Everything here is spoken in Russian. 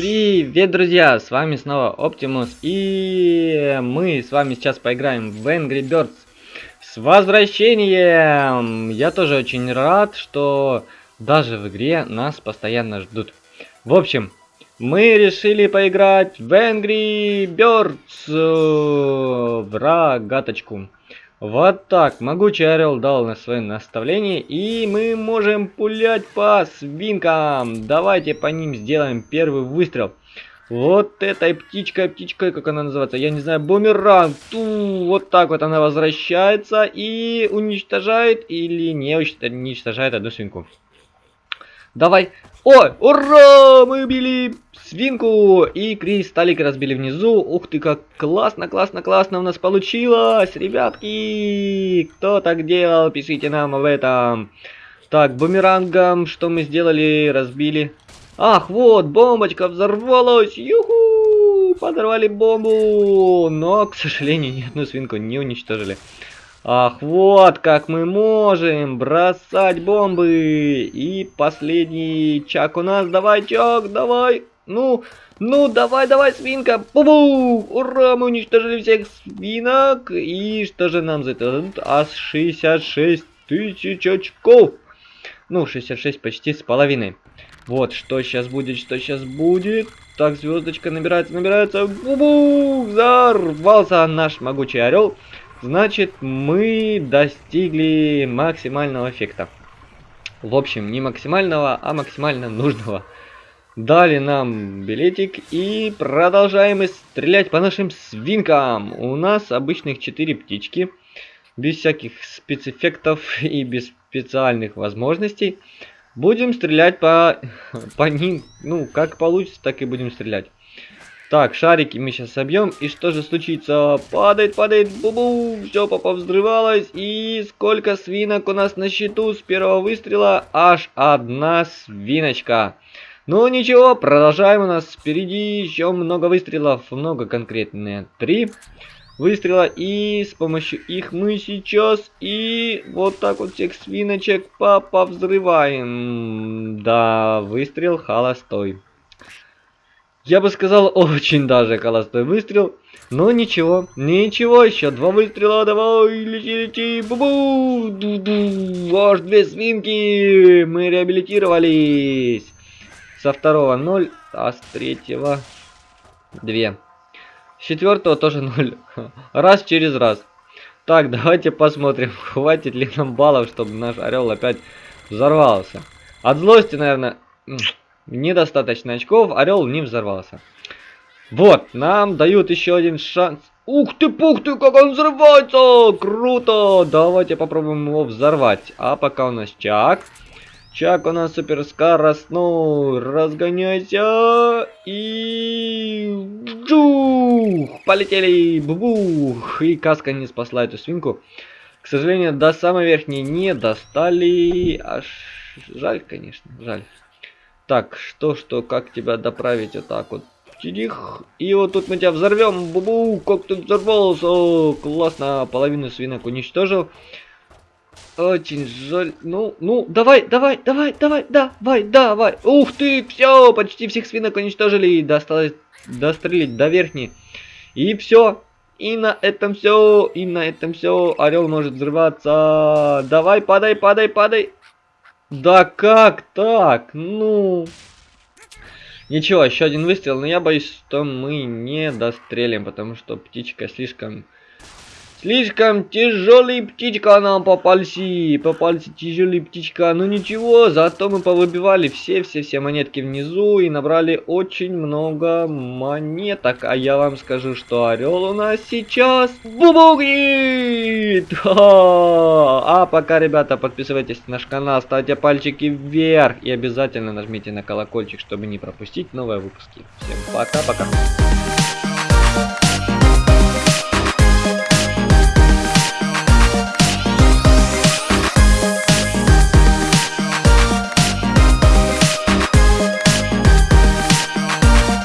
Привет, друзья! С вами снова Оптимус, и мы с вами сейчас поиграем в Angry Birds. С возвращением! Я тоже очень рад, что даже в игре нас постоянно ждут. В общем, мы решили поиграть в Angry Birds в рогаточку. Вот так, могучий орел дал на свое наставление, и мы можем пулять по свинкам. Давайте по ним сделаем первый выстрел. Вот этой птичкой, птичкой, как она называется, я не знаю, бумеранг. Ту, вот так вот она возвращается и уничтожает или не уничтожает одну свинку. Давай. Ой, ура! Мы убили свинку и кристаллик разбили внизу. Ух ты, как классно, классно, классно у нас получилось, ребятки. Кто так делал, пишите нам об этом. Так, бумерангом, что мы сделали, разбили. Ах, вот, бомбочка взорвалась. Юху! Подорвали бомбу. Но, к сожалению, ни одну свинку не уничтожили. Ах, вот как мы можем бросать бомбы. И последний чак у нас. Давай, чак, давай. Ну, ну, давай, давай, свинка. Бу-бу! Ура, мы уничтожили всех свинок. И что же нам за это? А 66 тысяч очков. Ну, 66 почти с половиной. Вот, что сейчас будет, что сейчас будет. Так, звездочка набирается, набирается. Бу-бу! Взорвался наш могучий орел. Значит, мы достигли максимального эффекта. В общем, не максимального, а максимально нужного. Дали нам билетик и продолжаем стрелять по нашим свинкам. У нас обычных 4 птички. Без всяких спецэффектов и без специальных возможностей. Будем стрелять по, по ним. Ну, как получится, так и будем стрелять. Так, шарики мы сейчас собьем. И что же случится? Падает, падает, бу-бу. Все повзрывалось. И сколько свинок у нас на счету с первого выстрела? Аж одна свиночка. Ну ничего, продолжаем. У нас впереди еще много выстрелов. Много конкретные. Три выстрела. И с помощью их мы сейчас и вот так вот всех свиночек повзрываем. Да, выстрел холостой. Я бы сказал, очень даже холостой выстрел. Но ничего, ничего, еще два выстрела, давай, лети, лети, бу-бу, ду-ду, аж две свинки, мы реабилитировались. Со второго 0, а с третьего 2. С четвертого тоже 0. Раз через раз. Так, давайте посмотрим, хватит ли нам баллов, чтобы наш орел опять взорвался. От злости, наверное, недостаточно очков, орел не взорвался. Вот, нам дают еще один шанс. Ух ты, пух ты, как он взрывается! Круто! Давайте попробуем его взорвать. А пока у нас чак. Чак у нас супер скоростной. Разгоняйся. И... Джух! Полетели! Бух! И каска не спасла эту свинку. К сожалению, до самой верхней не достали. Аж жаль, конечно, жаль. Так, что, что, как тебя доправить вот так вот? Тих. И вот тут мы тебя взорвем. Бубу, как ты взорвался. О, классно, половину свинок уничтожил. Очень жаль. Ну, ну, давай, давай, давай, давай, давай, давай. Ух ты, все, почти всех свинок уничтожили. Досталось дострелить до верхней. И все. И на этом все. И на этом все. Орел может взрываться. Давай, падай, падай, падай. Да как так? Ну... Ничего, еще один выстрел, но я боюсь, что мы не дострелим, потому что птичка слишком Слишком тяжелый птичка нам попался. Попался тяжелый птичка. Ну ничего, зато мы повыбивали все-все-все монетки внизу и набрали очень много монеток. А я вам скажу, что орел у нас сейчас бубугнит. А пока, ребята, подписывайтесь на наш канал, ставьте пальчики вверх и обязательно нажмите на колокольчик, чтобы не пропустить новые выпуски. Всем пока-пока.